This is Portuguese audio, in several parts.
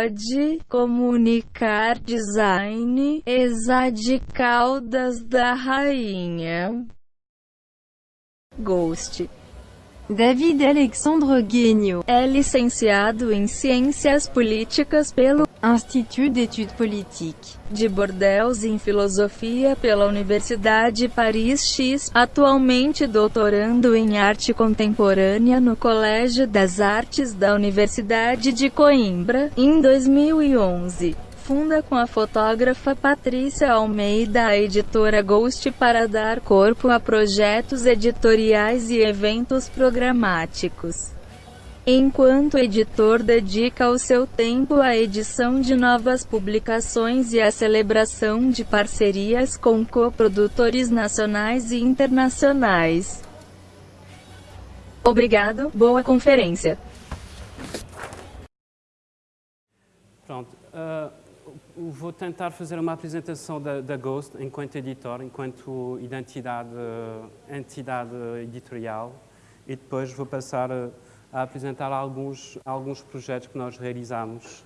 Code, Comunicar Design, Exade Caldas da Rainha. Ghost. David Alexandre Guignot é licenciado em Ciências Políticas pelo Institut d'études politiques de Bordeaux em Filosofia pela Universidade Paris X, atualmente doutorando em Arte Contemporânea no Colégio das Artes da Universidade de Coimbra, em 2011 funda com a fotógrafa Patrícia Almeida a editora Ghost para dar corpo a projetos editoriais e eventos programáticos. Enquanto editor dedica o seu tempo à edição de novas publicações e à celebração de parcerias com coprodutores nacionais e internacionais. Obrigado, boa conferência. Pronto. Uh vou tentar fazer uma apresentação da, da, Ghost enquanto editor, enquanto identidade, entidade editorial e depois vou passar a, a apresentar alguns, alguns projetos que nós realizamos.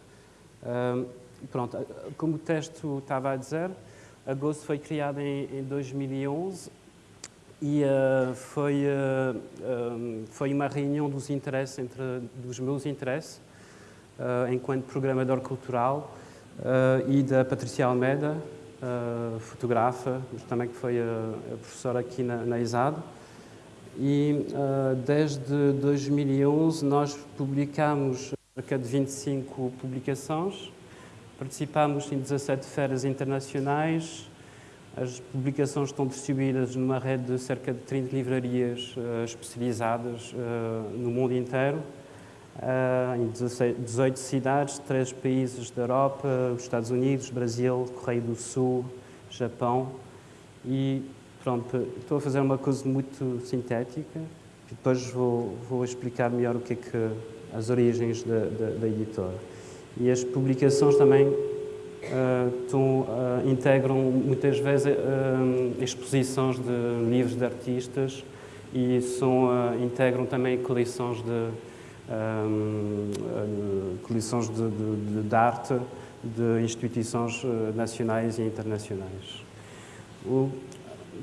Um, pronto, como o texto estava a dizer, a Ghost foi criada em, em 2011 e uh, foi, uh, foi uma reunião dos interesses, entre, dos meus interesses, uh, enquanto programador cultural, e da Patrícia Almeida, fotografa, mas também que foi professora aqui na, na ISAD. E uh, desde 2011 nós publicamos cerca de 25 publicações, participamos em 17 feiras internacionais, as publicações estão distribuídas numa rede de cerca de 30 livrarias uh, especializadas uh, no mundo inteiro. Em 18 cidades, três países da Europa, os Estados Unidos, Brasil, Correio do Sul, Japão. E pronto, estou a fazer uma coisa muito sintética e depois vou, vou explicar melhor o que é que as origens da, da, da editora. E as publicações também uh, uh, integram muitas vezes uh, exposições de livros de artistas e são, integram também coleções de coleções de, de, de, arte de instituições nacionais e internacionais. O,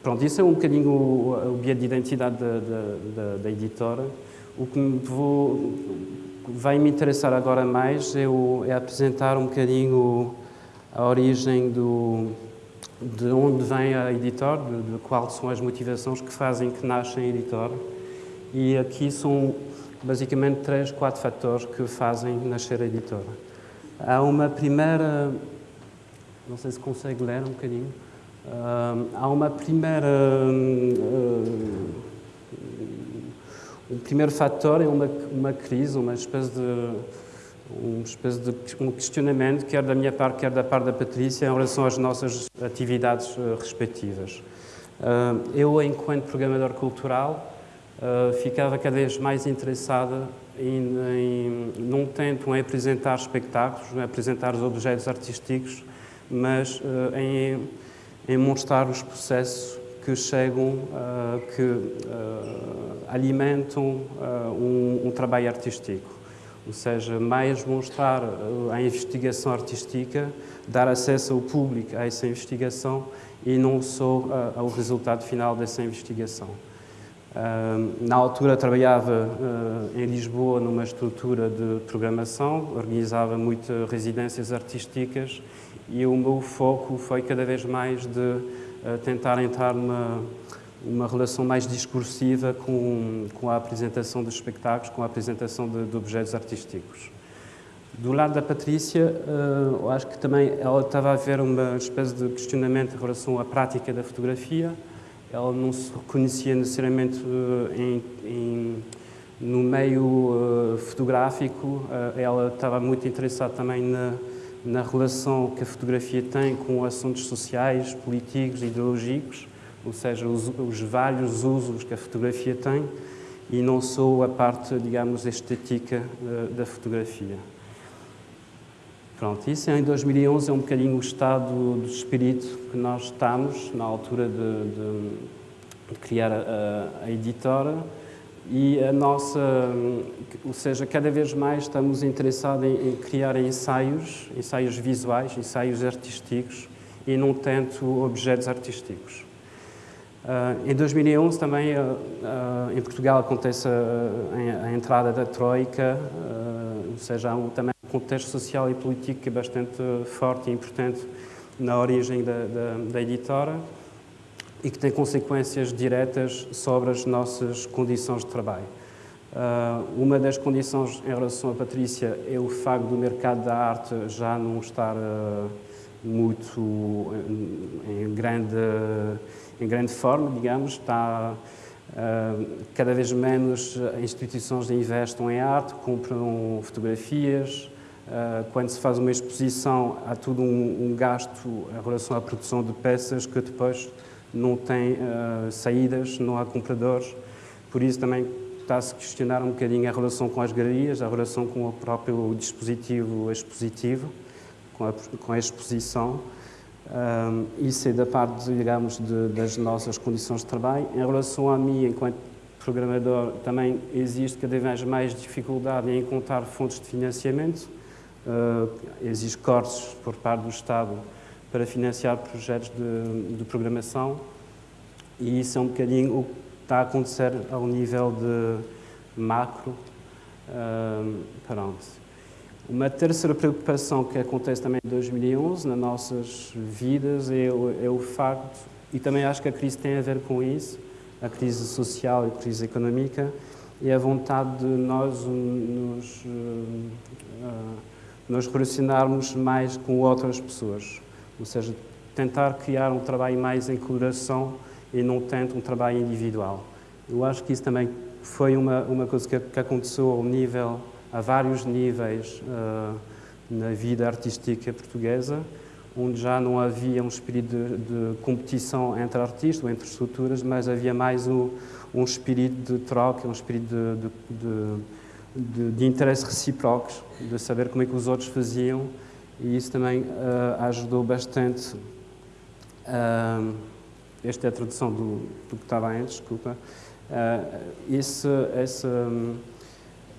pronto, isso é um bocadinho o, o de identidade da, da, da, editora. O que vou, vai me interessar agora mais é, o, é apresentar um bocadinho a origem do, de onde vem a editora, de, de quais são as motivações que fazem que nasce a editora. E aqui são basicamente três, quatro fatores que fazem nascer a editora. Há uma primeira, não sei se consegue ler um bocadinho, há uma primeira, um primeiro fator é uma, uma crise, uma espécie de uma espécie de um questionamento, quer da minha parte, quer da parte da Patrícia, em relação às nossas atividades uh, respectivas. eu, enquanto programador cultural, uh, ficava cada vez mais interessada em, em, não tanto em apresentar espetáculos, em apresentar os objetos artísticos, mas uh, em, em mostrar os processos que chegam, uh, que alimentam um, um, trabalho artístico. Ou seja, mais mostrar a investigação artística, dar acesso ao público a essa investigação e não só ao resultado final dessa investigação na altura trabalhava em Lisboa numa estrutura de programação, organizava muitas residências artísticas e o meu foco foi cada vez mais de uh, tentar entrar numa uma relação mais discursiva com, com a apresentação dos espetáculos, com a apresentação de, de objetos artísticos. Do lado da Patrícia, uh, eu acho que também ela estava a ver uma espécie de questionamento em relação à prática da fotografia, ela não se reconhecia necessariamente uh, em, em, no meio fotográfico, ela estava muito interessada também na, na relação que a fotografia tem com assuntos sociais, políticos, ideológicos, ou seja, os, os vários usos que a fotografia tem e não só a parte, digamos, estética da fotografia. Pronto, isso em 2011 é um bocadinho o estado de espírito que nós estamos na altura de, de, de criar a, a, editora E a nossa, ou seja, cada vez mais estamos interessados em, criar ensaios, ensaios visuais, ensaios artísticos e não tanto objetos artísticos. Uh, em 2011 também uh, uh, em Portugal acontece a, a, entrada da Troika, ou seja, há um, também um contexto social e político que é bastante forte e importante na origem da, da, da editora e que tem consequências diretas sobre as nossas condições de trabalho. Uh, uma das condições em relação à Patrícia é o facto do mercado da arte já não estar uh, muito em, em, grande, em grande forma, digamos, está uh, cada vez menos instituições investem em arte, compram fotografias, quando se faz uma exposição há todo um, um gasto em relação à produção de peças que depois não tem uh, saídas, não há compradores, por isso também está-se a questionar um bocadinho a relação com as galerias, a relação com o próprio dispositivo expositivo, com a, com a exposição. Um, isso é da parte, digamos, de, das nossas condições de trabalho. Em relação a mim, enquanto programador, também existe cada vez mais dificuldade em encontrar fontes de financiamento. Uh, existem cortes por parte do Estado para financiar projetos de, de, programação e isso é um bocadinho o que está a acontecer ao nível de macro. Pronto. Uma terceira preocupação que acontece também em 2011 nas nossas vidas é o, é o facto, e também acho que a crise tem a ver com isso, a crise social e a crise económica, é a vontade de nós nos, uh, nos relacionarmos mais com outras pessoas ou seja, tentar criar um trabalho mais em colaboração e não tanto um trabalho individual. Eu acho que isso também foi uma, uma coisa que, que aconteceu ao nível, a vários níveis uh, na vida artística portuguesa, onde já não havia um espírito de, de competição entre artistas ou entre estruturas, mas havia mais um, um espírito de troca, um espírito de, de, de, de interesse recíprocos, de saber como é que os outros faziam e isso também uh, ajudou bastante. Uh, esta é a tradução do, do que estava antes, desculpa. Uh, esse, essa,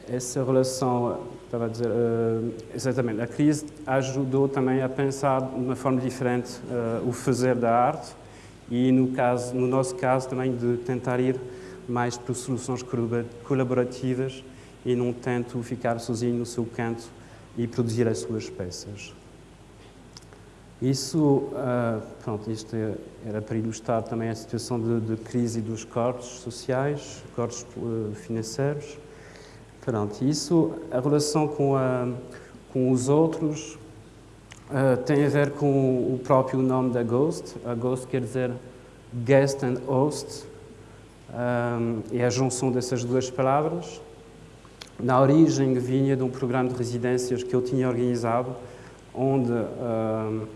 essa relação, estava a dizer, uh, exatamente, a crise ajudou também a pensar de uma forma diferente uh, o fazer da arte e, no, caso, no nosso caso, também de tentar ir mais para soluções colaborativas e não tanto ficar sozinho no seu canto e produzir as suas peças. Isso, uh, pronto, isto era para ilustrar também a situação de, de crise dos cortes sociais, cortes uh, financeiros. Pronto, isso, a relação com, a, com os outros uh, tem a ver com o próprio nome da Ghost. A Ghost quer dizer guest and host, é a junção dessas duas palavras. Na origem vinha de um programa de residências que eu tinha organizado, onde uh,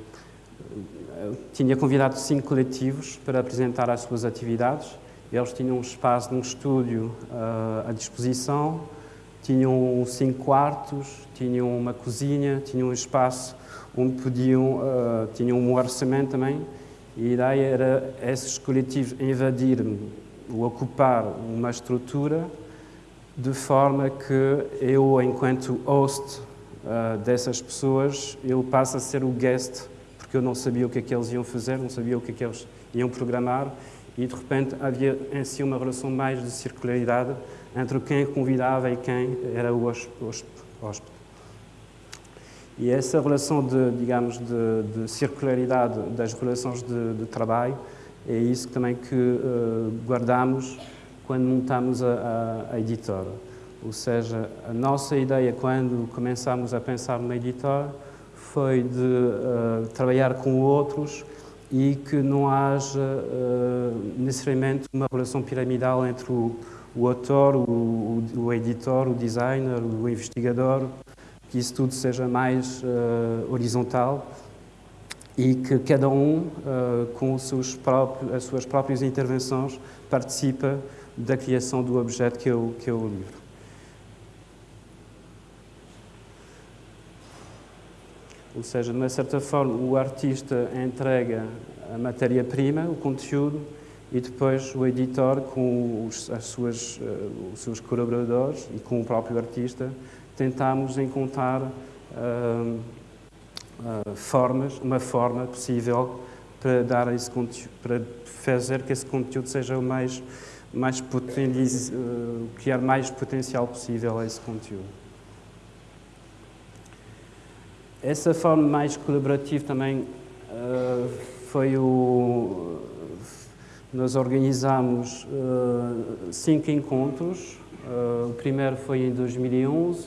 tinha convidado cinco coletivos para apresentar as suas atividades. Eles tinham um espaço num estúdio uh, à disposição, tinham cinco quartos, tinham uma cozinha, tinham um espaço onde podiam, uh, tinham um orçamento também, e a ideia era esses coletivos invadir ou ocupar uma estrutura de forma que eu, enquanto host uh, dessas pessoas, eu passo a ser o guest, porque eu não sabia o que é que eles iam fazer, não sabia o que é que eles iam programar, e de repente havia em si uma relação mais de circularidade entre quem convidava e quem era o hóspede. E essa relação de, digamos, de, de circularidade das relações de, de, trabalho é isso também que uh, guardamos quando montamos a, a, a, editora. Ou seja, a nossa ideia quando começámos a pensar numa editora foi de uh, trabalhar com outros e que não haja uh, necessariamente uma relação piramidal entre o, o autor, o, o, editor, o designer, o investigador, que isso tudo seja mais uh, horizontal e que cada um, com próprios, as suas próprias intervenções, participa da criação do objeto que é o, que o livro. Ou seja, de uma certa forma, o artista entrega a matéria-prima, o conteúdo, e depois o editor, com os, as suas, uh, os seus colaboradores e com o próprio artista, tentámos encontrar uh, uh, formas, uma forma possível para dar esse para fazer que esse conteúdo seja o mais, mais potencial, criar mais potencial possível a esse conteúdo. Essa forma mais colaborativa também foi o nós organizamos uh, cinco encontros. Uh, o primeiro foi em 2011,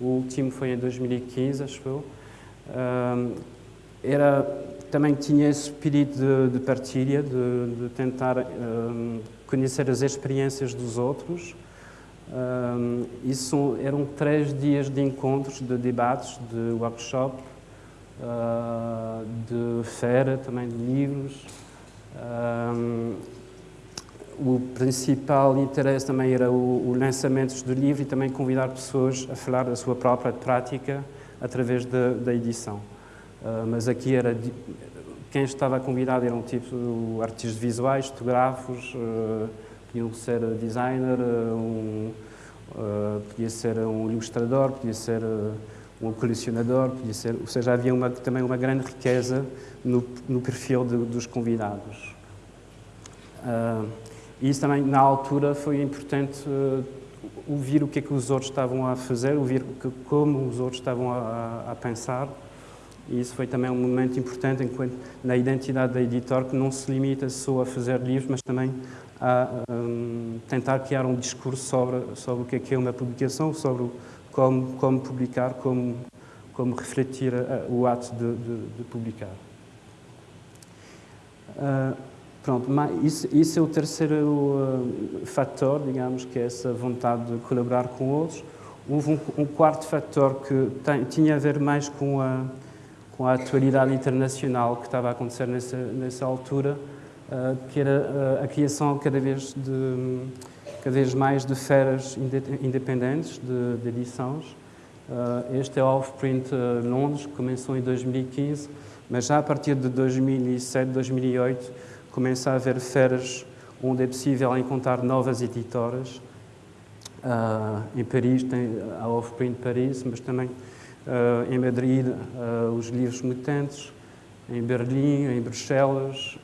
o último foi em 2015, acho eu. Uh, era, também tinha esse espírito de, de partilha, de, de tentar conhecer as experiências dos outros. isso eram três dias de encontros, de debates, de workshop, de feira também de livros. Um, o principal interesse também era o, o lançamento do livro e também convidar pessoas a falar da sua própria prática através da, da edição. Uh, mas aqui era quem estava convidado eram tipo artistas visuais, fotógrafos, uh, podiam ser designer, uh, um, uh, podia ser um ilustrador, podia ser um colecionador, podia ser, ou seja, havia uma, também uma grande riqueza no, no perfil de, dos convidados. Uh, e isso também, na altura, foi importante uh, ouvir o que é que os outros estavam a fazer, ouvir que, como os outros estavam a, a, pensar. E isso foi também um momento importante enquanto, na identidade da editor, que não se limita só a fazer livros, mas também a um, tentar criar um discurso sobre, sobre o que é que é uma publicação, sobre como, como publicar, como, como refletir uh, o ato de, de, de publicar. Uh, pronto, isso, isso, é o terceiro uh, fator, digamos, que é essa vontade de colaborar com outros. Houve um, um quarto fator que tem, tinha a ver mais com a, com a atualidade internacional que estava a acontecer nessa, nessa altura, uh, que era uh, a criação cada vez, de, cada vez mais de feiras independentes de, de edições. Uh, este é o Offprint Londres, que começou em 2015, mas já a partir de 2007, 2008, começa a haver feiras onde é possível encontrar novas editoras. Uh, em Paris tem a Offprint Paris, mas também uh, em Madrid uh, os livros mutantes, em Berlim, em Bruxelas,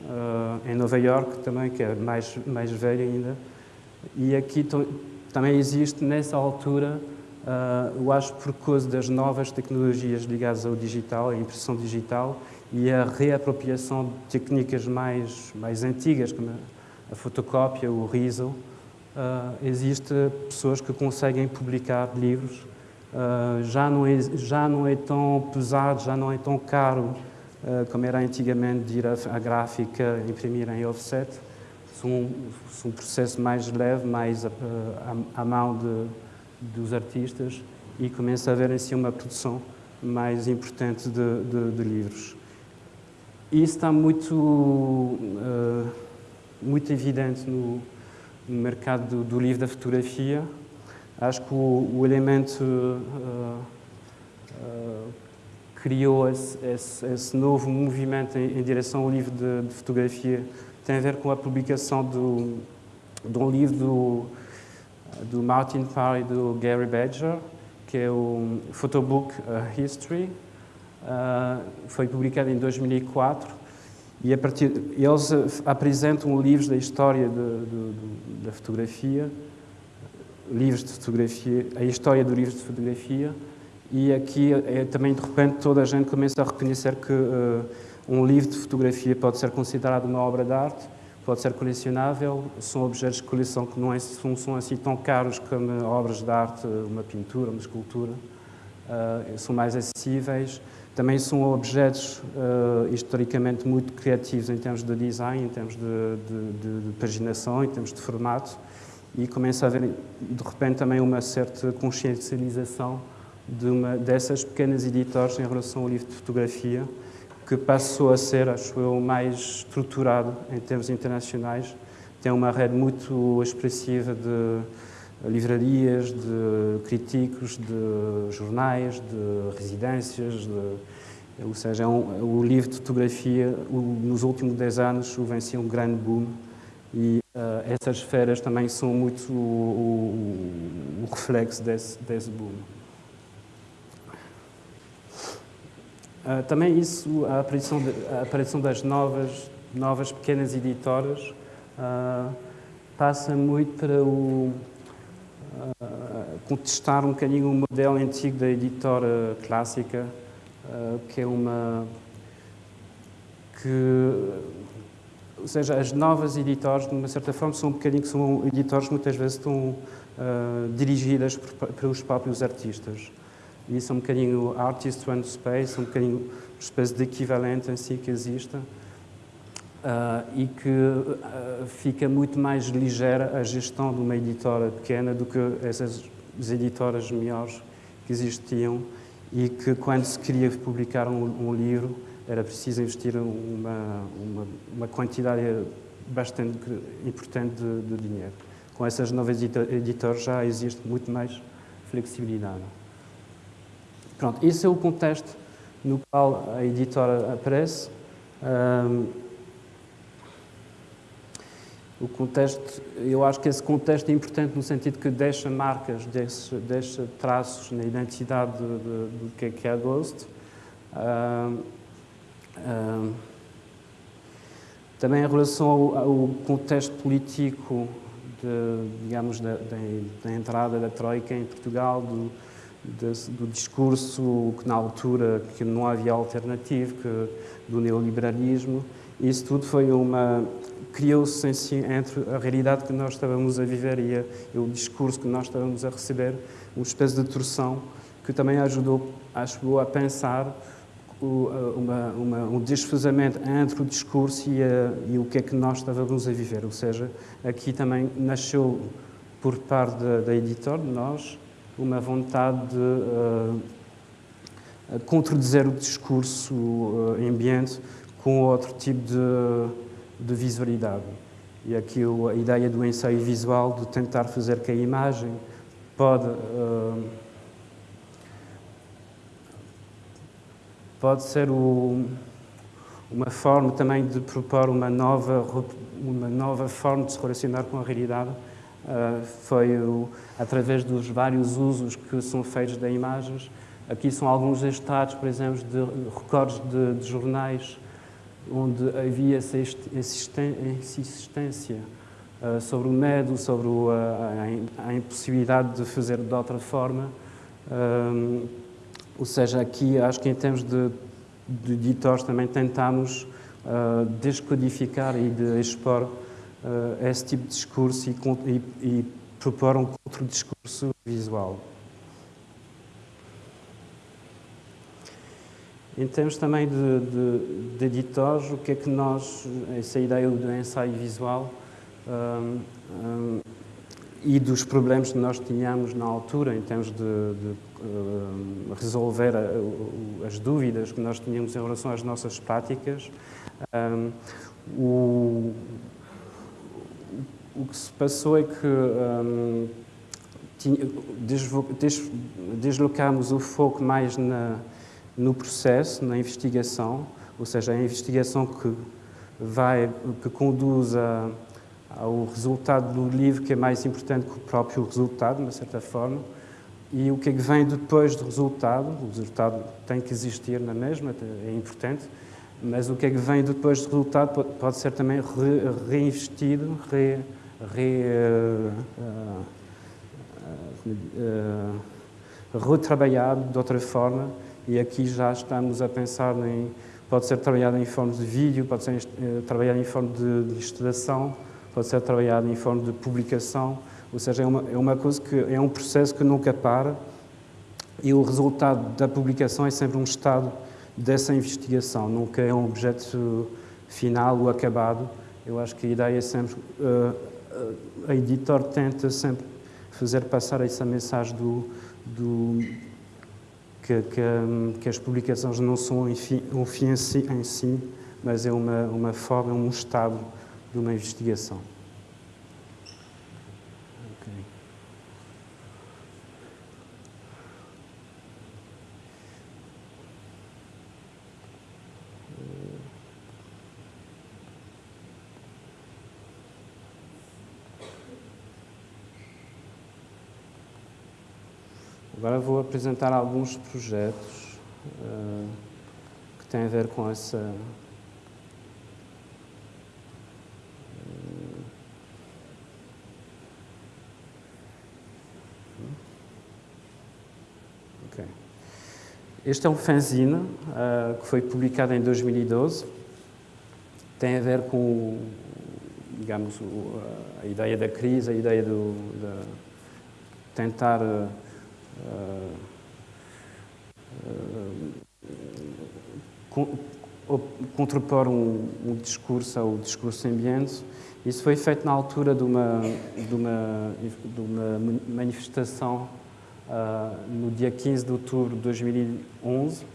em Nova York também, que é mais, mais velho ainda. E aqui também existe, nessa altura, eu acho por causa das novas tecnologias ligadas ao digital, à impressão digital, e a reapropriação de técnicas mais, mais antigas, como a fotocópia, o riso, uh, existe pessoas que conseguem publicar livros. Uh, já, não é, já não é tão pesado, já não é tão caro uh, como era antigamente de ir à, gráfica imprimir em offset. São um, um processo mais leve, mais à, à mão de, dos artistas e começa a haver em si uma produção mais importante de, de, de livros. E isso está muito, uh, muito evidente no, no mercado do, do, livro da fotografia. Acho que o, o elemento uh, uh, criou esse, esse, esse, novo movimento em, em direção ao livro de, de, fotografia. Tem a ver com a publicação do, de um livro do, do Martin Parr e do Gary Badger, que é o Photobook History, Uh, foi publicado em 2004 e a partir eles apresentam livros da história de, de, de, da fotografia, livros de fotografia, a história do livro de fotografia e aqui é, também de repente toda a gente começa a reconhecer que uh, um livro de fotografia pode ser considerado uma obra de arte, pode ser colecionável, são objetos de coleção que não, é, não são assim tão caros como obras de arte, uma pintura, uma escultura, uh, são mais acessíveis. Também são objetos uh, historicamente muito criativos em termos de design, em termos de, de, de, de, paginação, em termos de formato, e começa a haver, de repente, também uma certa consciencialização de uma dessas pequenas editoras em relação ao livro de fotografia, que passou a ser, acho eu, mais estruturado em termos internacionais. Tem uma rede muito expressiva de livrarias, de críticos, de jornais, de residências, de, ou seja, é um, o livro de fotografia, o, nos últimos 10 anos, venceu um grande boom E uh, essas feiras também são muito o, o, o reflexo desse, desse boom. Uh, também isso, a aparição, de, a aparição das novas, novas pequenas editoras uh, passa muito para o, contestar um bocadinho o modelo antigo da editora clássica, que é uma que ou seja, as novas editoras, de uma certa forma, são um bocadinho que são editoras muitas vezes estão uh, dirigidas por, pelos próprios artistas. E isso é um bocadinho Artist One Space, um bocadinho uma espécie de equivalente em si que existe. Uh, e que uh, fica muito mais ligeira a gestão de uma editora pequena do que essas editoras maiores que existiam e que quando se queria publicar um, um livro era preciso investir uma, uma, uma quantidade bastante importante de, de, dinheiro. Com essas novas editoras já existe muito mais flexibilidade. Pronto, esse é o contexto no qual a editora aparece. Um, o contexto, eu acho que esse contexto é importante no sentido que deixa marcas, deixa, deixa traços na identidade do é, que é a Ghost. Um, também em relação ao, ao contexto político, de, digamos, da, da, da, entrada da Troika em Portugal, do, de, do discurso que na altura que não havia alternativa, que, do neoliberalismo, isso tudo foi uma criou-se entre a realidade que nós estávamos a viver e, o discurso que nós estávamos a receber, uma espécie de torção que também ajudou, ajudou a pensar uma, uma, um desfazamento entre o discurso e, a, e, o que é que nós estávamos a viver. Ou seja, aqui também nasceu, por parte da, da editora, de nós, uma vontade de uh, contradizer o discurso uh, ambiente com outro tipo de, de visualidade. E aqui a ideia do ensaio visual, de tentar fazer que a imagem pode... Uh, pode ser o, uma forma também de propor uma nova, uma nova forma de se relacionar com a realidade. Uh, foi o, através dos vários usos que são feitos de imagens. Aqui são alguns estados, por exemplo, de recordes de, de jornais onde havia essa insistência uh, sobre o medo, sobre o, a, a, impossibilidade de fazer de outra forma. Uh, ou seja, aqui acho que em termos de, de editores também tentamos uh, descodificar e de expor uh, esse tipo de discurso e, e, e propor um contra-discurso visual. Em termos também de, de, de, editores, o que é que nós, essa ideia do ensaio visual um, um, e dos problemas que nós tínhamos na altura em termos de, de resolver a, as dúvidas que nós tínhamos em relação às nossas práticas. Um, o, que se passou é que um, deslocámos o foco mais no processo, na investigação, ou seja, a investigação que vai, que conduz a, ao resultado do livro que é mais importante que o próprio resultado, de uma certa forma, e o que é que vem depois do resultado, o resultado tem que existir na mesma, é importante, mas o que é que vem depois do resultado pode ser também re, reinvestido, re, re, uh, uh, uh, retrabalhado de outra forma, e aqui já estamos a pensar em, pode ser trabalhado em forma de vídeo, pode ser eh, trabalhado em forma de, de ilustração, pode ser trabalhado em forma de publicação, ou seja, é uma, é uma coisa que é um processo que nunca para e o resultado da publicação é sempre um estado dessa investigação, nunca é um objeto final ou acabado. Eu acho que a ideia é sempre, uh, a editor tenta sempre fazer passar essa mensagem do, do que, que, que, as publicações não são um fim, um fim em, si, em si, mas é uma, uma forma, um estado de uma investigação. Agora vou apresentar alguns projetos uh, que têm a ver com essa. Okay. Este é um fanzine uh, que foi publicado em 2012. Tem a ver com, digamos, a ideia da crise, a ideia do, de tentar contrapor um, um, discurso ao discurso ambiente. Isso foi feito na altura de uma, de uma, de uma manifestação uh, no dia 15 de outubro de 2011.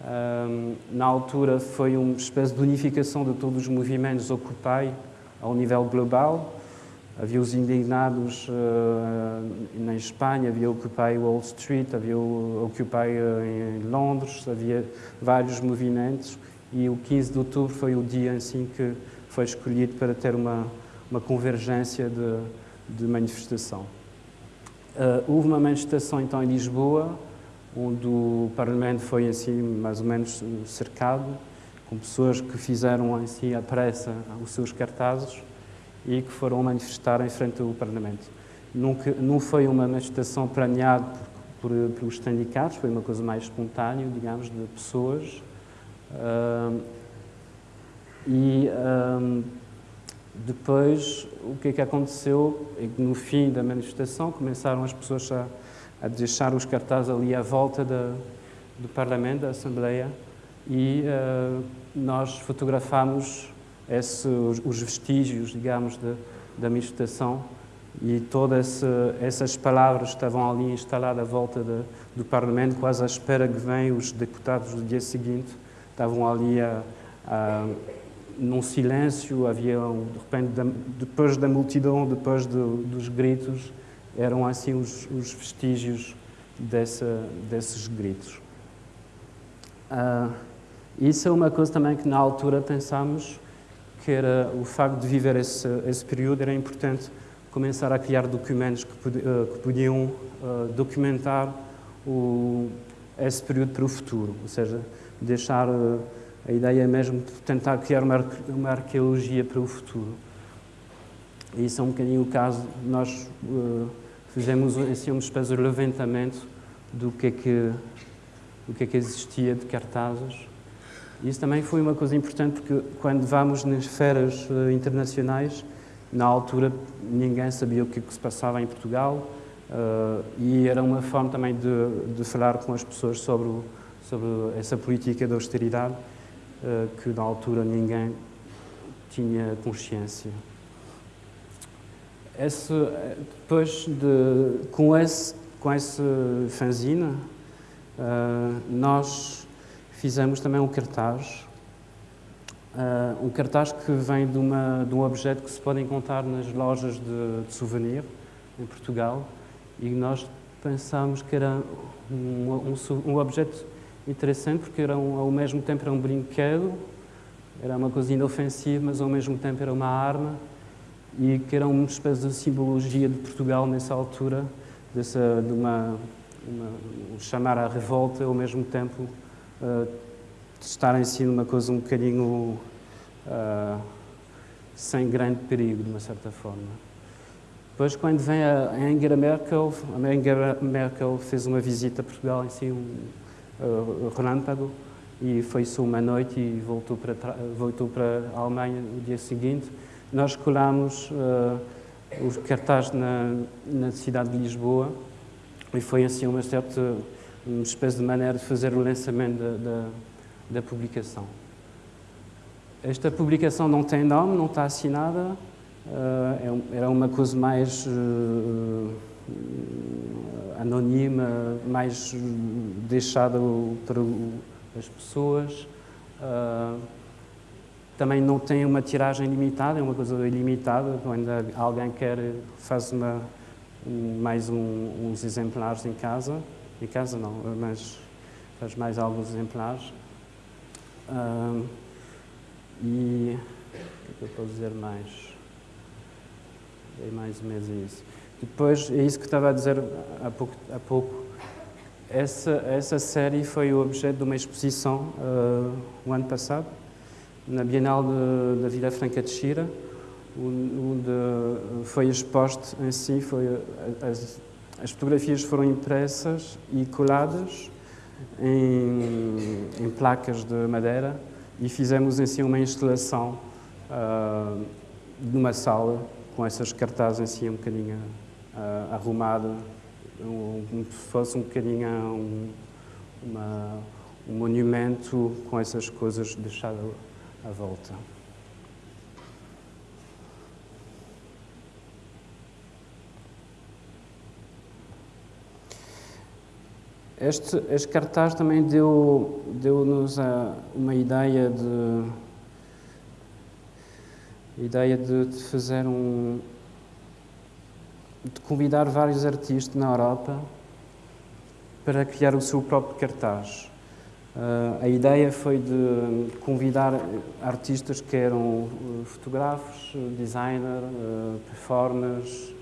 Um, na altura foi uma espécie de unificação de todos os movimentos Occupy ao nível global Havia os indignados uh, na Espanha, havia Occupy Wall Street, havia Occupy uh, em Londres, havia vários movimentos e o 15 de outubro foi o dia assim que foi escolhido para ter uma, uma convergência de, de manifestação. Uh, houve uma manifestação então em Lisboa, onde o Parlamento foi assim mais ou menos cercado, com pessoas que fizeram assim à pressa os seus cartazes e que foram manifestar em frente ao Parlamento. Nunca, não foi uma manifestação planeada por, por, pelos sindicatos, foi uma coisa mais espontânea, digamos, de pessoas. Uh, e depois, o que é que aconteceu? É que no fim da manifestação começaram as pessoas a, a deixar os cartazes ali à volta da, do Parlamento, da Assembleia, e uh, nós fotografámos esse, os, os, vestígios, digamos, de, da manifestação e todas essas palavras estavam ali instaladas à volta de, do Parlamento, quase à espera que venham os deputados do dia seguinte. Estavam ali a, a, num silêncio, havia, de repente, depois da multidão, depois do, dos gritos, eram assim os, os vestígios dessa, desses gritos. Uh, isso é uma coisa também que na altura pensámos que era o facto de viver esse, esse período, era importante começar a criar documentos que, uh, que podiam uh, documentar o, esse período para o futuro, ou seja, deixar uh, a ideia mesmo de tentar criar uma, uma arqueologia para o futuro. E isso é um bocadinho o caso, nós fizemos assim, uma espécie de levantamento do que é que, do que, é que existia de cartazes isso também foi uma coisa importante porque quando vamos nas feiras uh, internacionais, na altura ninguém sabia o que, que se passava em Portugal uh, e era uma forma também de, de falar com as pessoas sobre, o, sobre essa política de austeridade uh, que na altura ninguém tinha consciência. Esse, depois de, com esse com esse fanzine, nós fizemos também um cartaz, uh, um cartaz que vem de, uma, de um objeto que se pode encontrar nas lojas de, de souvenir em Portugal e nós pensámos que era um, um, um objeto interessante porque era um, ao mesmo tempo era um brinquedo, era uma coisa inofensiva, mas ao mesmo tempo era uma arma e que era uma espécie de simbologia de Portugal nessa altura, dessa, de uma, uma chamar à revolta ao mesmo tempo uh, estar em si numa coisa um bocadinho uh, sem grande perigo, de uma certa forma. Depois, quando vem a Angela Merkel, a Angela Merkel fez uma visita a Portugal em si, um uh, relâmpago, e foi só uma noite e voltou para, voltou para a Alemanha no dia seguinte. Nós colámos uh, os cartazes na, na cidade de Lisboa e foi assim uma certa uma espécie de maneira de fazer o lançamento da, publicação. Esta publicação não tem nome, não está assinada, uh, era uma coisa mais uh, anónima, mais deixada para as pessoas. Uh, também não tem uma tiragem limitada, é uma coisa ilimitada. Quando alguém quer, faz uma, mais um, uns exemplares em casa. Em casa não, mas faz mais alguns exemplares. Um, e o que é que eu posso dizer mais? É mais ou menos isso. Depois, é isso que estava a dizer há pouco, há pouco essa, essa série foi o objeto de uma exposição uh, o ano passado, na Bienal de, da Vila Franca de Xira, onde foi exposto em si, foi, as, as fotografias foram impressas e coladas em, em, placas de madeira e fizemos em si uma instalação uh, numa sala com essas cartazes em si um bocadinho uh, arrumada, um, como se fosse um bocadinho um, uma, um monumento com essas coisas deixadas à volta. Este, este cartaz também deu-nos deu uma ideia de ideia de, de, fazer um de convidar vários artistas na Europa para criar o seu próprio cartaz. Uh, a ideia foi de convidar artistas que eram fotógrafos, designer, uh, performers,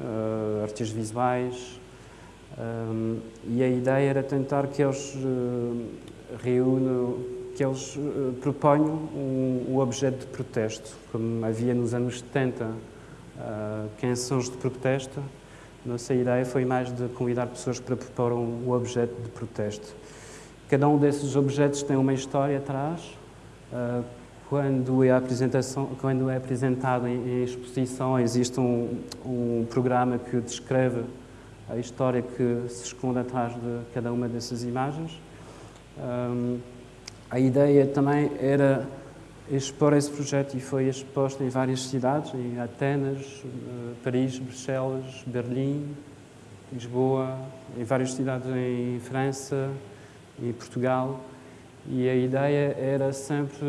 uh, artistas visuais, um, e a ideia era tentar que eles uh, reúnam, que eles uh, proponham um, um, objeto de protesto, como havia nos anos 70 uh, canções de protesto. Nossa ideia foi mais de convidar pessoas para propor um objeto de protesto. Cada um desses objetos tem uma história atrás. Uh, quando é, apresentação, quando é apresentado em, em exposição, existe um, um programa que descreve a história que se esconde atrás de cada uma dessas imagens. Um, a ideia também era expor esse projeto e foi exposto em várias cidades, em Atenas, uh, Paris, Bruxelas, Berlim, Lisboa, em várias cidades em França e Portugal. E a ideia era sempre,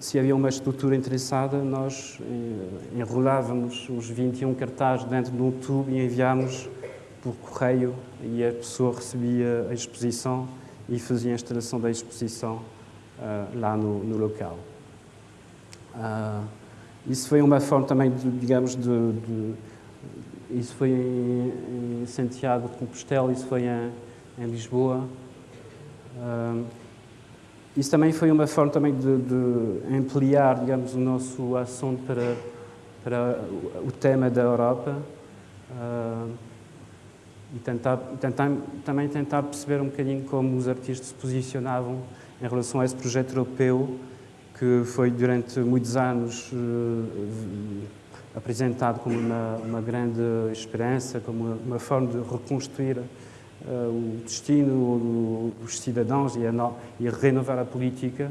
se havia uma estrutura interessada, nós eh, enrolávamos os 21 cartazes dentro de um tubo e enviámos por correio e a pessoa recebia a exposição e fazia a instalação da exposição uh, lá no, no local. Uh, isso foi uma forma também, de, digamos, de, de, isso foi em, em, Santiago de Compostela, isso foi em, em Lisboa. Uh, isso também foi uma forma também de, de ampliar, digamos, o nosso assunto para, para o tema da Europa. Uh, e tentar, tentar, também tentar perceber um bocadinho como os artistas se posicionavam em relação a esse projeto europeu que foi durante muitos anos uh, apresentado como uma, uma, grande esperança, como uma, uma forma de reconstruir uh, o destino dos cidadãos e, a e renovar a política.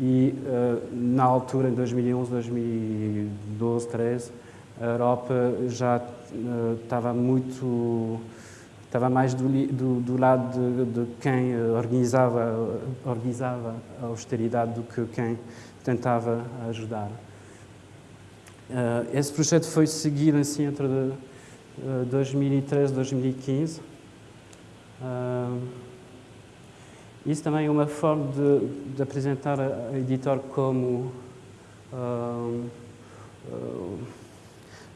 E uh, na altura, em 2011, 2012, 13, a Europa já estava muito estava mais do, do, do lado de, de, quem organizava, organizava a austeridade do que quem tentava ajudar. Uh, esse projeto foi seguido assim entre uh, 2013 e 2015. Uh, isso também é uma forma de, de apresentar a, editor como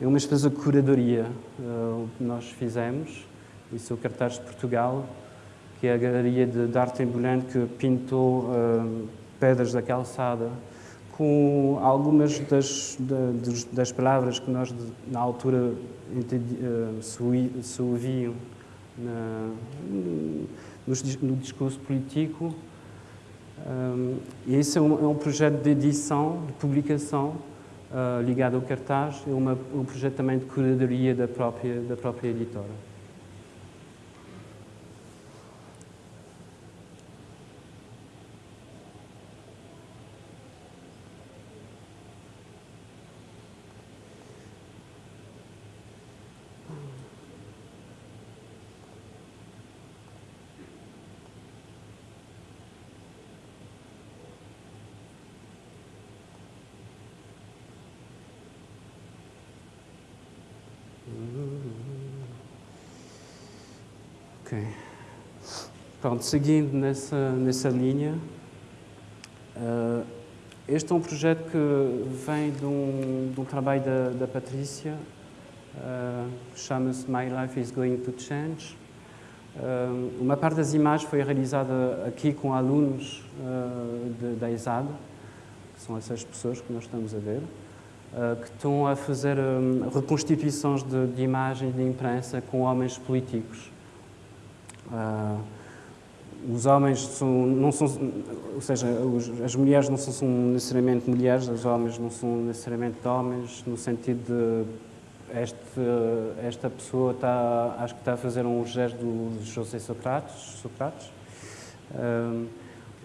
é uma espécie de curadoria que nós fizemos é o cartaz de Portugal, que é a galeria de, arte ambulante que pintou uh, pedras da calçada com algumas das, das, das palavras que nós, na altura, uh, se ouviam na, no, no, discurso político. Um, e esse é um, é um, projeto de edição, de publicação, uh, ligado ao cartaz, é uma, um projeto também de curadoria da própria, da própria editora. Pronto, seguindo nessa, nessa linha, uh, este é um projeto que vem de um, de um trabalho da, da Patrícia, uh, chama-se My Life is Going to Change. Uh, uma parte das imagens foi realizada aqui com alunos de, da ESAD, que são essas pessoas que nós estamos a ver, que estão a fazer um, reconstituições de, de, imagens de imprensa com homens políticos. Os homens são, não são, ou seja, as mulheres não são, necessariamente mulheres, os homens não são necessariamente homens, no sentido de este, esta pessoa está, acho que está a fazer um gesto de José Socrates. Um,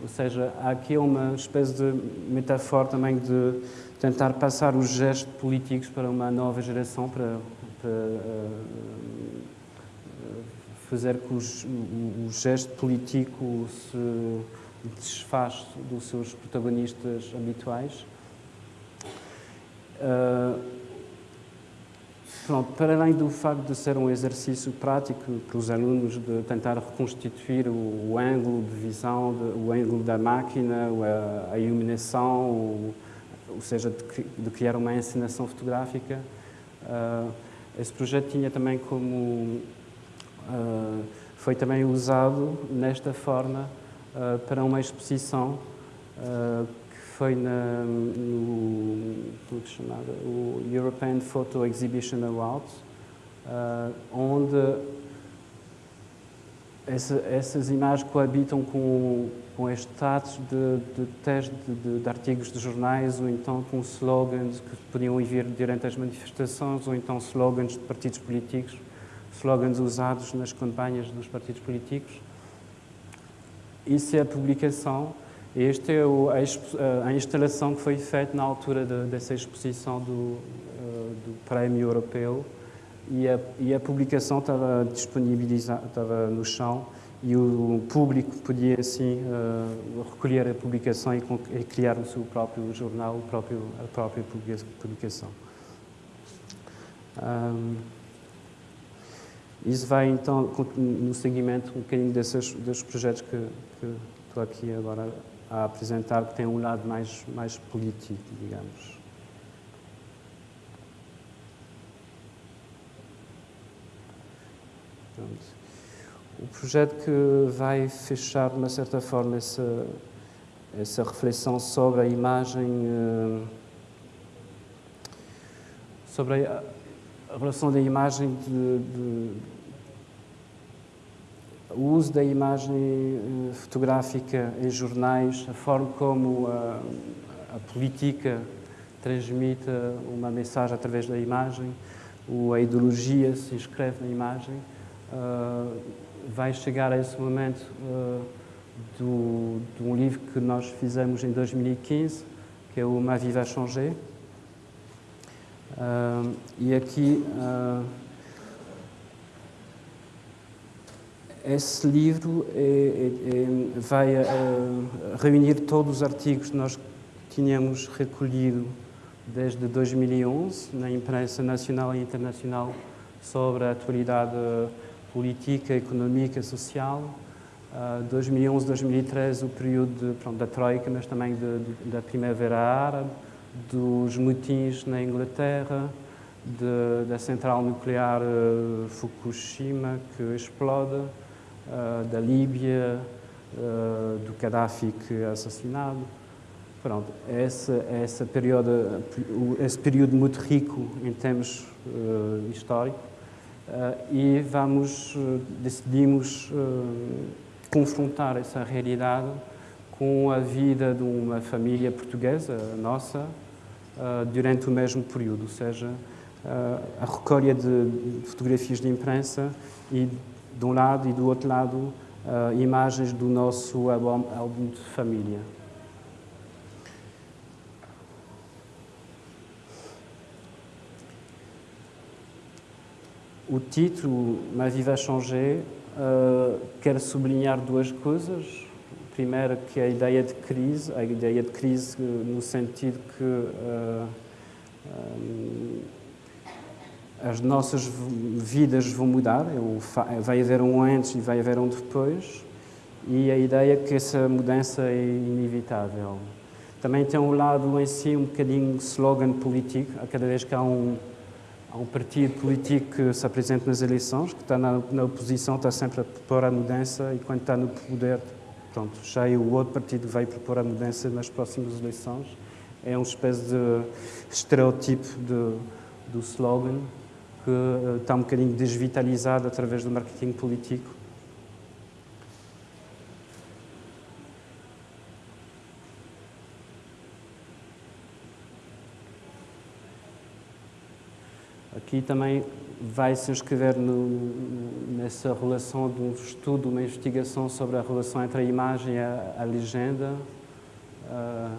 ou seja, há aqui uma espécie de metáfora também de tentar passar os gestos políticos para uma nova geração, para, para uh, fazer que os, o, o gesto político se desfaça dos seus protagonistas habituais. Uh, Pronto, para além do facto de ser um exercício prático para os alunos de tentar reconstituir o, o ângulo de visão, de, o ângulo da máquina, a, a iluminação, o, ou seja, de, de, criar uma encenação fotográfica, uh, esse projeto tinha também como... Uh, foi também usado nesta forma uh, para uma exposição foi na, no, como é chamada, o European Photo Exhibition Awards, uh, onde essa, essas imagens coabitam com, com status de, de de, de, artigos de jornais ou então com slogans que podiam vir durante as manifestações ou então slogans de partidos políticos, slogans usados nas campanhas dos partidos políticos. Isso é a publicação esta é a, instalação que foi feita na altura de, dessa exposição do, uh, do Prémio Europeu e a, e a publicação estava disponibilizada, estava no chão e o público podia assim uh, recolher a publicação e, e, criar o seu próprio jornal, o próprio, a própria publicação. Um, isso vai então no seguimento um bocadinho desses, desses projetos que, que estou aqui agora a apresentar que tem um lado mais, mais político, digamos. Pronto. O projeto que vai fechar, de uma certa forma, essa, essa reflexão sobre a imagem, eh, sobre a, a relação da imagem de, de o uso da imagem eh, fotográfica em jornais, a forma como a, a política transmite uma mensagem através da imagem, ou a ideologia se inscreve na imagem, uh, vai chegar a esse momento uh, do, de um livro que nós fizemos em 2015, que é o Ma Vie va changer. Uh, e aqui esse livro é, é, é vai a, a reunir todos os artigos que nós tínhamos recolhido desde 2011 na imprensa nacional e internacional sobre a atualidade política, económica, social. Uh, 2011, 2013, o período de, pronto, da Troika, mas também de, de, da Primavera Árabe, dos motins na Inglaterra, da central nuclear uh, Fukushima que explode, uh, da Líbia, uh, do Gaddafi que é assassinado. Pronto, esse, esse, período, esse período muito rico em termos históricos e vamos, decidimos confrontar essa realidade com a vida de uma família portuguesa, nossa, durante o mesmo período, ou seja, a recolha de fotografias de imprensa e de um lado e do outro lado uh, imagens do nosso álbum, de família. O título Ma vie va changer quer sublinhar duas coisas. Primeiro, que é a ideia de crise, a ideia de crise no sentido que uh, um, as nossas vidas vão mudar, vai haver um antes e vai haver um depois, e a ideia é que essa mudança é inevitável. Também tem um lado em si um bocadinho slogan político, a cada vez que há um, há um partido político que se apresenta nas eleições, que está na, na oposição, está sempre a propor a mudança e quando está no poder, pronto, já é o outro partido que vai propor a mudança nas próximas eleições. É uma espécie de estereotipo de, do slogan que uh, está um bocadinho desvitalizado através do marketing político. Aqui também vai se inscrever no, nessa relação de um estudo, uma investigação sobre a relação entre a imagem e a, a legenda. Uh,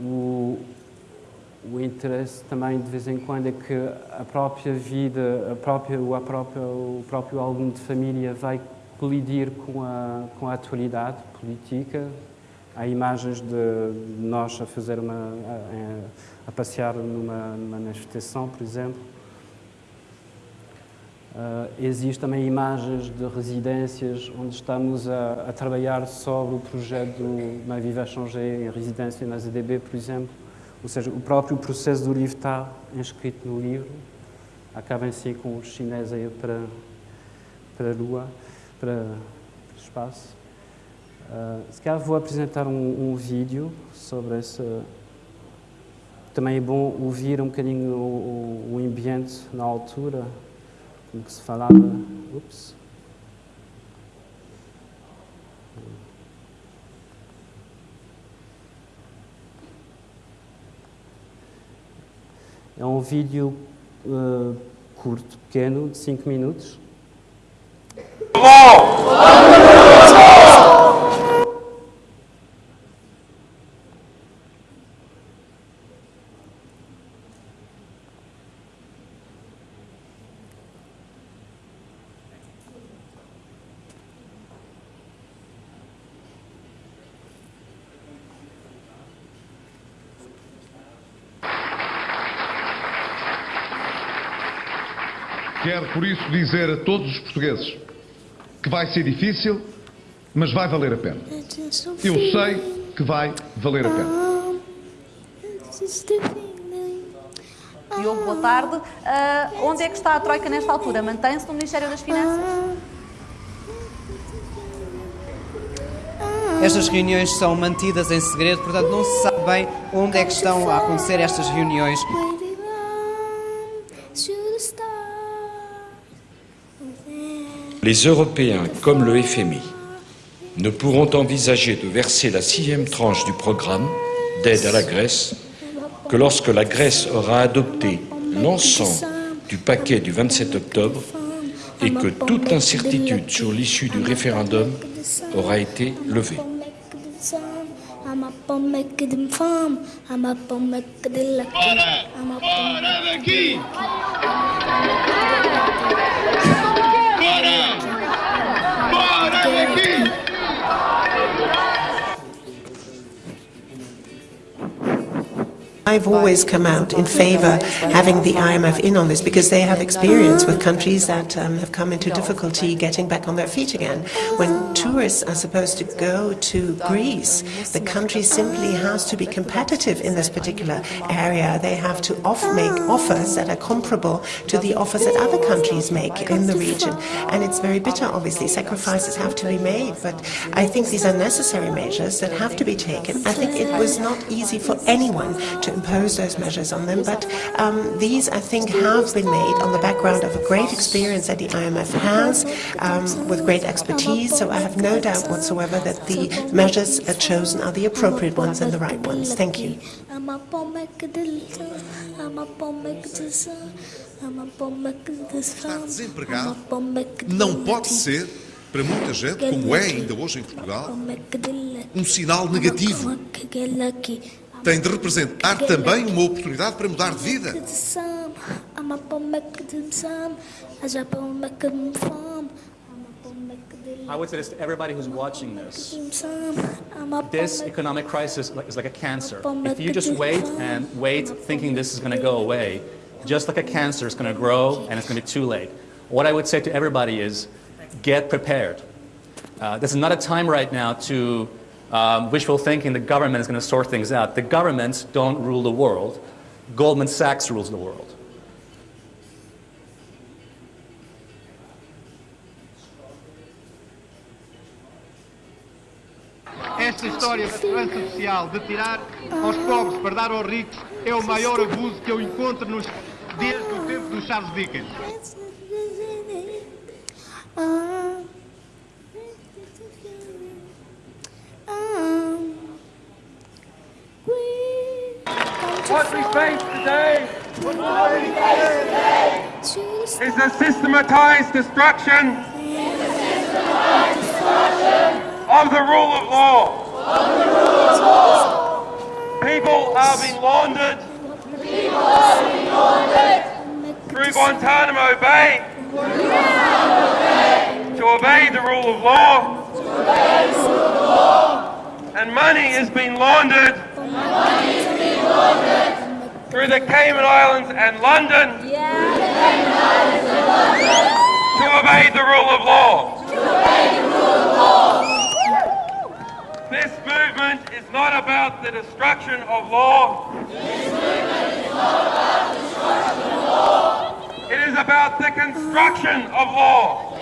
o, o interesse também de vez em quando é que a própria vida, a própria, a própria, o próprio álbum de família vai colidir com a, com a atualidade política. Há imagens de nós a fazer uma, a, a passear numa, manifestação, por exemplo. Uh, Existem também imagens de residências onde estamos a, a trabalhar sobre o projeto do Ma Viva Changer em residência na ZDB, por exemplo. Ou seja, o próprio processo do livro está inscrito no livro. Acaba em si com os chineses aí para, para a Lua para espaço. Uh, se calhar vou apresentar um, um, vídeo sobre essa. Também é bom ouvir um bocadinho o, o, o ambiente na altura, como que se falava. Ups. É um vídeo uh, curto, pequeno, de 5 minutos. Quero, por isso, dizer a todos os portugueses que vai ser difícil, mas vai valer a pena. Eu sei que vai valer a pena. Diogo, boa tarde. Uh, onde é que está a Troika nesta altura? Mantém-se no Ministério das Finanças? Estas reuniões são mantidas em segredo, portanto não se sabe bem onde é que estão a acontecer estas reuniões. Les Européens, comme le FMI, ne pourront envisager de verser la sixième tranche du programme d'aide à la Grèce que lorsque la Grèce aura adopté l'ensemble du paquet du 27 octobre et que toute incertitude sur l'issue du référendum aura été levée. Para. I've always come out in favor having the IMF in on this because they have experience with countries that um, have come into difficulty getting back on their feet again. When tourists are supposed to go to Greece, the country simply has to be competitive in this particular area. They have to off make offers that are comparable to the offers that other countries make in the region. And it's very bitter, obviously. Sacrifices have to be made, but I think these are necessary measures that have to be taken. I think it was not easy for anyone to impose those measures on them, but um, these, I think, have been made on the background of a great experience that the IMF has, um, with great expertise, so I have no doubt whatsoever that the measures chosen are the appropriate ones and the right ones. Thank you. Não pode ser, para muita gente, como é ainda hoje em Portugal, um sinal negativo tem de representar também uma oportunidade para mudar de vida. I would say this to everybody who's watching this. This economic crisis is like a cancer. If you just wait and wait thinking this is going to go away, just like a cancer, it's going to grow and it's going to be too late. What I would say to everybody is get prepared. Uh, this is not a time right now to Um, wishful thinking, the government is going to sort things out. The governments don't rule the world. Goldman Sachs rules the world. Esta história da segurança social, de tirar aos pobres para dar aos ricos, é o maior abuso que eu encontro nos, desde o tempo do Charles Dickens. What we face today is a systematized destruction of the rule of law. People are being laundered through Guantanamo Bay to obey the rule of law. And money is being laundered through the Cayman Islands and London to obey the rule of law. This movement is not about the destruction of law. It is about the construction of law.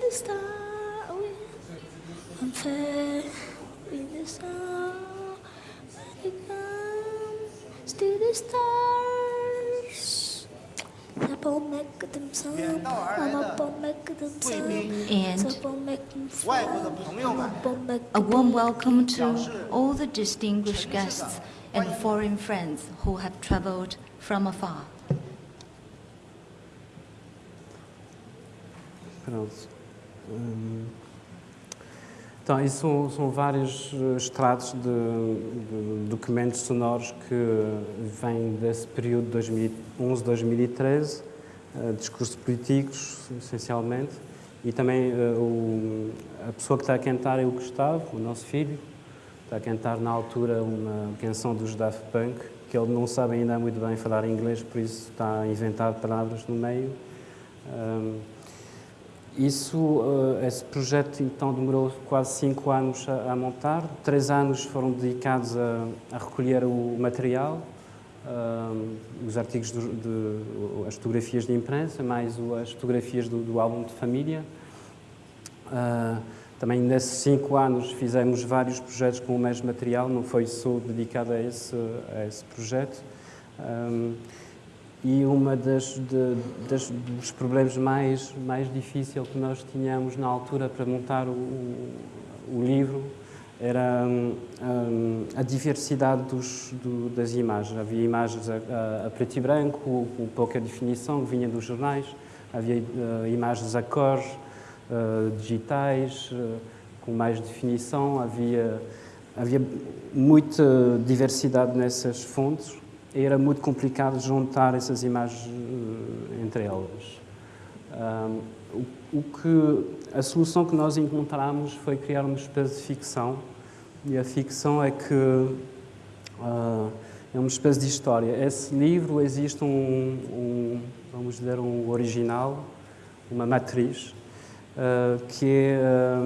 the star. I'm fair with the star. When it comes to the stars. And a warm welcome to all the distinguished guests and foreign friends who have traveled from afar. Hum, Então, isso são, são vários eh, extratos de, de documentos sonoros que vêm desse período de 2011-2013, eh, discursos políticos, essencialmente, e também eh, o, a pessoa que está a cantar é o Gustavo, o nosso filho, está a cantar na altura uma canção dos Daft Punk, que ele não sabe ainda muito bem falar inglês, por isso está a inventar palavras no meio. Hum, isso, eh, esse projeto então demorou quase cinco anos a, montar. Três anos foram dedicados a, a recolher o material, um, os artigos, do, de, as fotografias de imprensa, mais as fotografias do, do, álbum de família. Uh, também nesses cinco anos fizemos vários projetos com o mesmo material, não foi só dedicado a esse, a esse projeto. Um, e uma das, de, das, dos problemas mais mais difíceis que nós tínhamos na altura para montar o, o livro era um, a diversidade dos, do, das imagens. Havia imagens a, a, a preto e branco, com pouca definição, que vinha dos jornais. Havia uh, imagens a cores, uh, digitais, uh, com mais definição. Havia, havia muita diversidade nessas fontes era muito complicado juntar essas imagens uh, entre elas. Um, o, que, a solução que nós encontramos foi criar uma espécie de ficção, e a ficção é que uh, é uma espécie de história. Esse livro existe um, um vamos dizer, um original, uma matriz, que, é,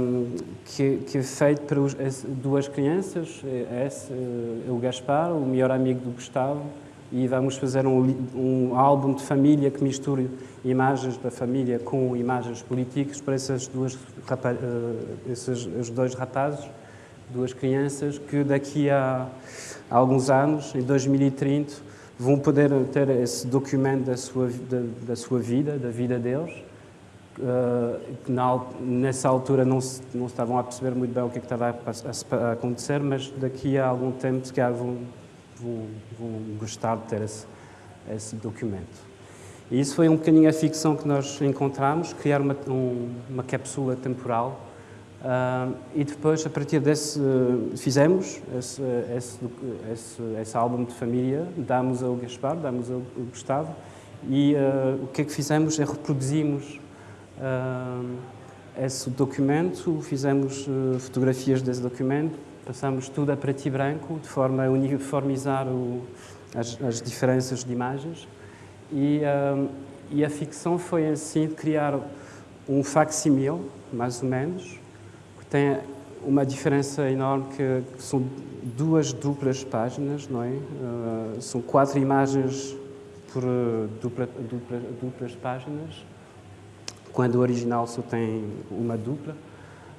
que, que, é feito para os, duas crianças, é, esse, é o Gaspar, o melhor amigo do Gustavo, e vamos fazer um, um álbum de família que misture imagens da família com imagens políticas para essas duas, uh, esses os dois rapazes, duas crianças, que daqui a, a alguns anos, em 2030, vão poder ter esse documento da sua, da, da sua vida, da vida deles, que na, nessa altura não, se, não estavam a perceber muito bem o que, é que estava a, a, a acontecer, mas daqui a algum tempo, se calhar, vão, vão, vão gostar de ter esse, esse, documento. E isso foi um bocadinho a ficção que nós encontramos, criar uma, um, uma capsula temporal uh, e depois, a partir desse, uh, fizemos esse, esse, esse, esse, álbum de família, damos ao Gaspar, damos ao Gustavo e uh, o que é que fizemos é reproduzimos esse documento, fizemos uh, fotografias desse documento, passamos tudo a preto e branco, de forma a uniformizar o, as, as, diferenças de imagens. E, e, a ficção foi assim criar um facsimil, mais ou menos, que tem uma diferença enorme que, são duas duplas páginas, não é? Uh, são quatro imagens por dupla, dupla, duplas páginas quando o original só tem uma dupla.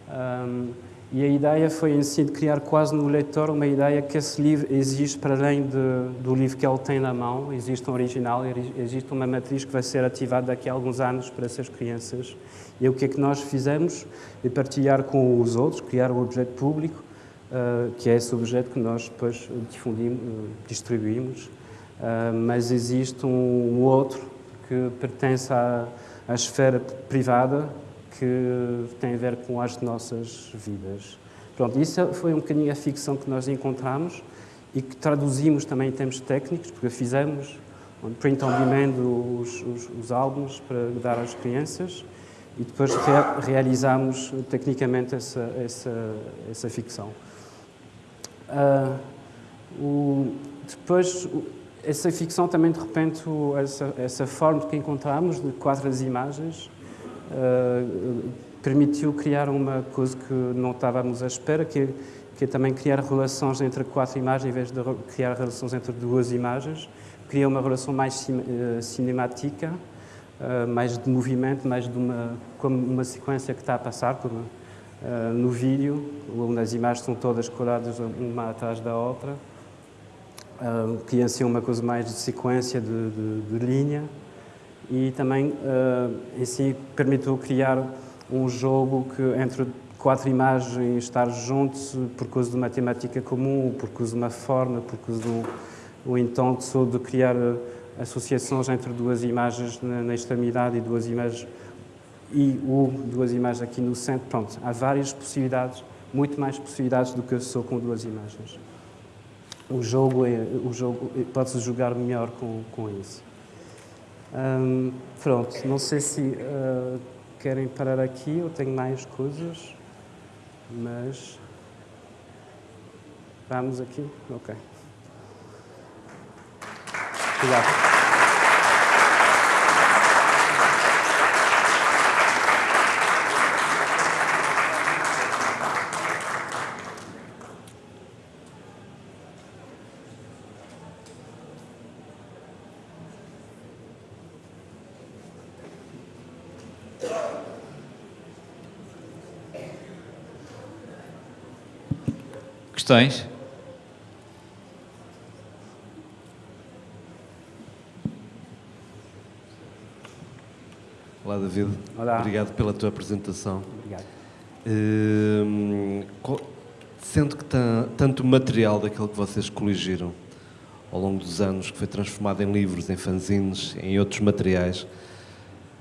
Um, e a ideia foi em si de criar quase no leitor uma ideia que esse livro existe para além de, do livro que ele tem na mão, existe um original, existe uma matriz que vai ser ativada daqui a alguns anos para essas crianças. E o que é que nós fizemos? É partilhar com os outros, criar um objeto público, uh, que é esse objeto que nós depois difundimos, distribuímos, uh, mas existe um outro que pertence a a esfera privada que tem a ver com as nossas vidas. Pronto, isso foi um bocadinho a ficção que nós encontramos e que traduzimos também em termos técnicos, porque fizemos print on demand os, os, os álbuns para dar às crianças e depois re, realizamos tecnicamente essa, essa, essa ficção. Uh, o, depois, essa ficção também, de repente, essa, essa forma que encontramos de quatro imagens uh, permitiu criar uma coisa que não estávamos à espera, que, que é também criar relações entre quatro imagens, em vez de criar relações entre duas imagens. Cria uma relação mais uh, cinemática, uh, mais de movimento, mais de uma, como uma sequência que está a passar no vídeo, onde as imagens são todas coladas uma atrás da outra uh, que ia ser uma coisa mais de sequência de, de, de linha e também uh, em si permitiu criar um jogo que entre quatro imagens estar juntos por causa de uma temática comum, por causa de uma forma, por causa do um intento de criar associações entre duas imagens na, na extremidade e duas imagens e ou duas imagens aqui no centro. Pronto, há várias possibilidades, muito mais possibilidades do que só com duas imagens o jogo, é, o jogo pode-se jogar melhor com, com isso. Um, pronto, não sei se uh, querem parar aqui ou tenho mais coisas, mas vamos aqui? Ok. Obrigado. Questões? Olá, David. Olá. Obrigado pela tua apresentação. Obrigado. Uh, sendo que tanto material daquilo que vocês coligiram ao longo dos anos, que foi transformado em livros, em fanzines, em outros materiais,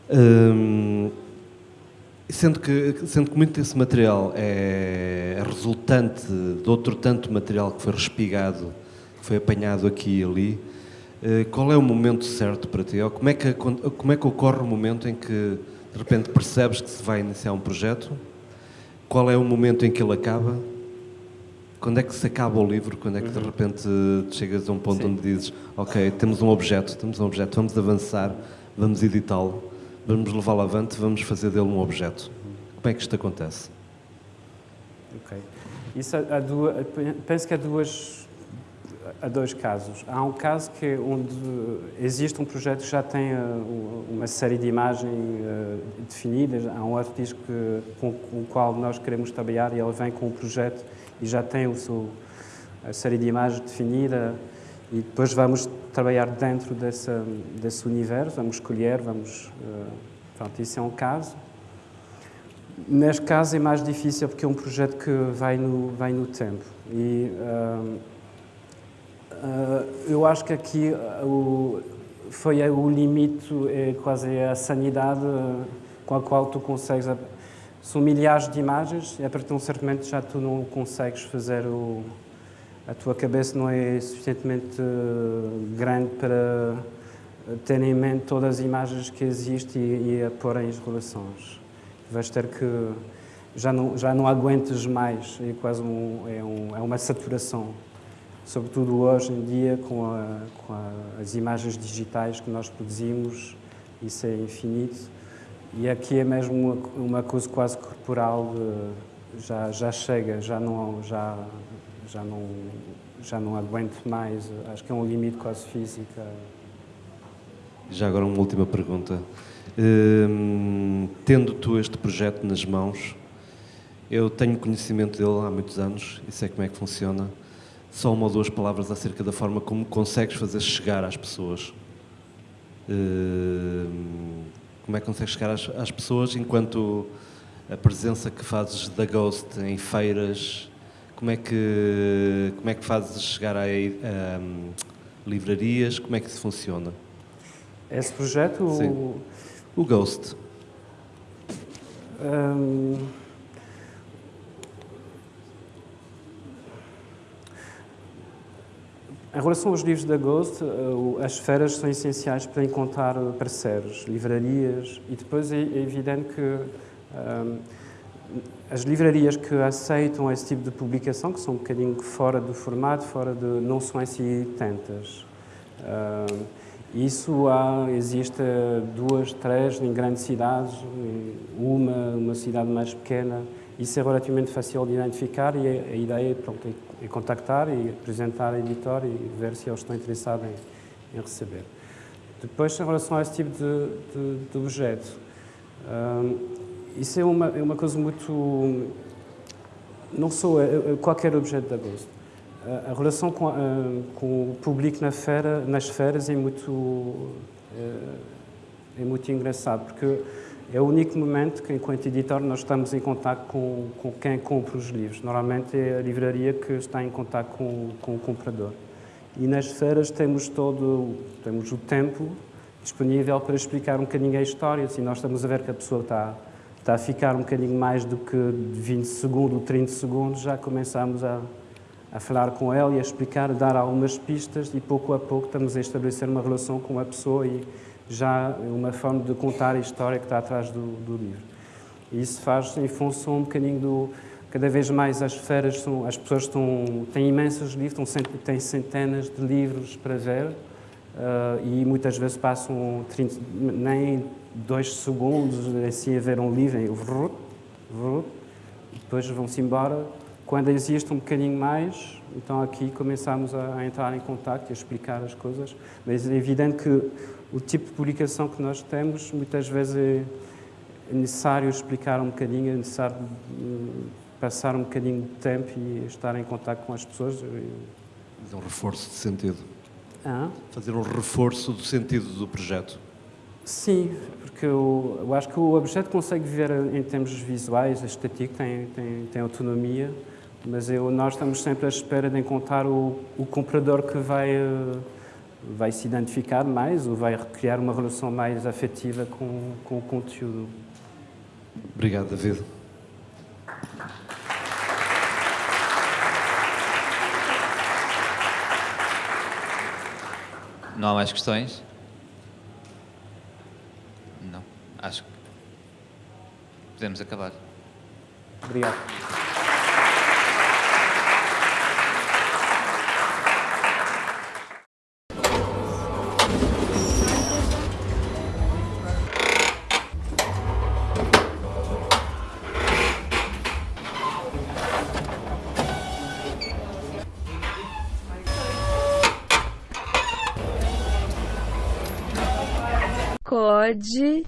uh, Sendo que, sendo que muito desse material é resultante de outro tanto material que foi respigado, que foi apanhado aqui e ali, eh, qual é o momento certo para ti? Ou como é que, como é que ocorre o momento em que de repente percebes que se vai iniciar um projeto? Qual é o momento em que ele acaba? Quando é que se acaba o livro? Quando é que de uhum. repente chegas a um ponto Sim. onde dizes ok, temos um objeto, temos um objeto, vamos avançar, vamos editá-lo? Vamos levá-lo avante, vamos fazer dele um objeto. Como é que isto acontece? Ok. Isso há duas, penso que há duas há dois casos. Há um caso que é onde existe um projeto que já tem uh, uma série de imagens uh, definidas. Há um artista que, com, com, o qual nós queremos trabalhar e ele vem com o projeto e já tem o seu, a série de imagens definida e depois vamos trabalhar dentro dessa, desse universo, vamos escolher, vamos... Uh, pronto, isso é um caso. Neste caso é mais difícil porque é um projeto que vai no, vai no tempo. E uh, uh, eu acho que aqui o, foi o limite, é quase a sanidade com a qual tu consegues... São milhares de imagens e a partir de um certo momento já tu não consegues fazer o a tua cabeça não é suficientemente eh, grande para ter em mente todas as imagens que existem e, e a pôr em relações. vais ter que já não, já não aguentes mais, é quase um, é, um, é uma saturação. Sobretudo hoje em dia, com, a, com a, as imagens digitais que nós produzimos, isso é infinito. E aqui é mesmo uma, uma coisa quase corporal, de, já, já chega, já não, já, já, não, já não aguento mais, acho que é um limite quase físico. Já agora uma última pergunta. Hum, tendo tu este projeto nas mãos, eu tenho conhecimento dele há muitos anos e sei como é que funciona. Só uma ou duas palavras acerca da forma como consegues fazer chegar às pessoas. Hum, como é que consegues chegar às, às, pessoas enquanto a presença que fazes da Ghost em feiras, como é que, como é que fazes chegar a, a, hum, livrarias, como é que isso funciona? Esse projeto? Sim. O, o Ghost. Um... Em relação aos livros da Ghost, eh, as feiras são essenciais para encontrar parceiros, livrarias, e depois é, é evidente que um, as livrarias que aceitam esse tipo de publicação, que são um bocadinho fora do formato, fora de, não são assim tantas. Um, isso há, existe duas, três em grandes cidades, uma, uma cidade mais pequena, isso é relativamente fácil de identificar e a, ideia pronto, é, é, contactar e apresentar a editor e ver se eles estão interessados em, em receber. Depois, em relação a esse tipo de, de, de objeto, um, isso é uma, é uma coisa muito... Não sou é, é qualquer objeto da Ghost. A relação com, a, com, o público na feira, nas feiras é muito, é, é muito engraçado, porque é o único momento que, enquanto editor, nós estamos em contato com, com quem compra os livros. Normalmente é a livraria que está em contato com, com o comprador. E nas feiras temos todo temos o tempo disponível para explicar um bocadinho a história. Se nós estamos a ver que a pessoa está, está a ficar um bocadinho mais do que 20 segundos, 30 segundos, já começamos a, a falar com ela e a explicar, a dar algumas pistas e pouco a pouco estamos a estabelecer uma relação com a pessoa e já uma forma de contar a história que está atrás do, do livro. E isso faz em função um bocadinho do... Cada vez mais as feiras, são, as pessoas estão, têm imensos livros, estão, têm centenas de livros para ver e muitas vezes passam 30, nem dois segundos assim a ver um livro e, depois vão-se embora. Quando existe um bocadinho mais, então aqui começamos a, a entrar em contato e a explicar as coisas, mas é evidente que o tipo de publicação que nós temos, muitas vezes é necessário explicar um bocadinho, é necessário hum, passar um bocadinho de tempo e estar em contato com as pessoas. Fazer um reforço de sentido. Ah? Fazer um reforço do sentido do projeto. Sim, porque eu, eu, acho que o objeto consegue viver em termos visuais, a estética tem, tem, tem autonomia, mas eu, nós estamos sempre à espera de encontrar o, o comprador que vai vai se identificar mais ou vai criar uma relação mais afetiva com, com o conteúdo. Obrigado, David. Não há mais questões? Não. Acho que podemos acabar. Obrigado.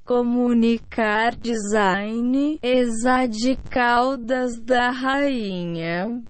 Comunicar design exadical das da rainha.